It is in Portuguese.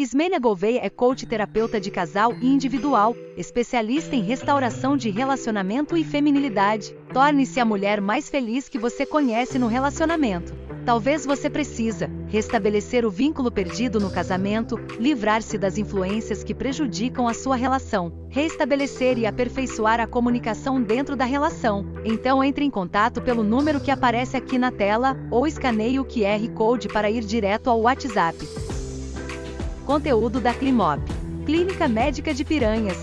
Ismênia Gouveia é coach terapeuta de casal e individual, especialista em restauração de relacionamento e feminilidade. Torne-se a mulher mais feliz que você conhece no relacionamento. Talvez você precisa restabelecer o vínculo perdido no casamento, livrar-se das influências que prejudicam a sua relação, restabelecer e aperfeiçoar a comunicação dentro da relação. Então entre em contato pelo número que aparece aqui na tela ou escaneie o QR Code para ir direto ao WhatsApp. Conteúdo da Climop. Clínica Médica de Piranhas.